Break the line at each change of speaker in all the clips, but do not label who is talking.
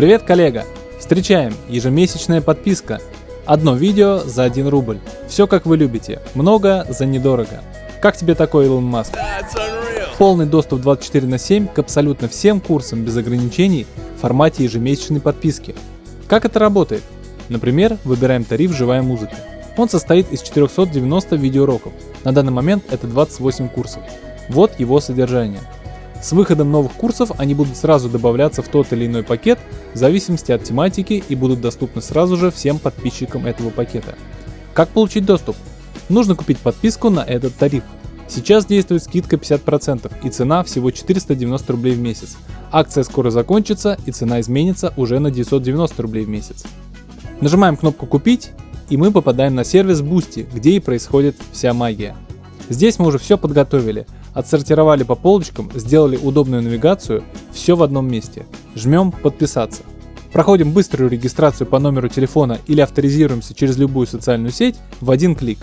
Привет, коллега! Встречаем! Ежемесячная подписка. Одно видео за 1 рубль. Все как вы любите. Много за недорого. Как тебе такой, Илон Маск? Полный доступ 24 на 7 к абсолютно всем курсам без ограничений в формате ежемесячной подписки. Как это работает? Например, выбираем тариф «Живая музыка». Он состоит из 490 видеоуроков. На данный момент это 28 курсов. Вот его содержание. С выходом новых курсов они будут сразу добавляться в тот или иной пакет в зависимости от тематики и будут доступны сразу же всем подписчикам этого пакета. Как получить доступ? Нужно купить подписку на этот тариф. Сейчас действует скидка 50% и цена всего 490 рублей в месяц. Акция скоро закончится и цена изменится уже на 990 рублей в месяц. Нажимаем кнопку «Купить» и мы попадаем на сервис Boosty, где и происходит вся магия. Здесь мы уже все подготовили, отсортировали по полочкам, сделали удобную навигацию, все в одном месте. Жмем «Подписаться». Проходим быструю регистрацию по номеру телефона или авторизируемся через любую социальную сеть в один клик.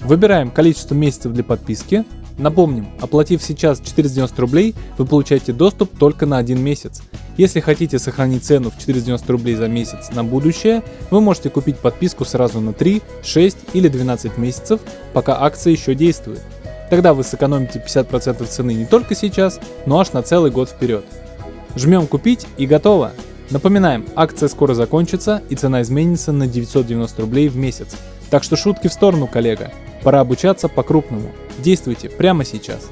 Выбираем количество месяцев для подписки. Напомним, оплатив сейчас 490 рублей, вы получаете доступ только на один месяц. Если хотите сохранить цену в 490 рублей за месяц на будущее, вы можете купить подписку сразу на 3, 6 или 12 месяцев, пока акция еще действует. Тогда вы сэкономите 50% цены не только сейчас, но аж на целый год вперед. Жмем купить и готово. Напоминаем, акция скоро закончится и цена изменится на 990 рублей в месяц. Так что шутки в сторону, коллега. Пора обучаться по-крупному. Действуйте прямо сейчас.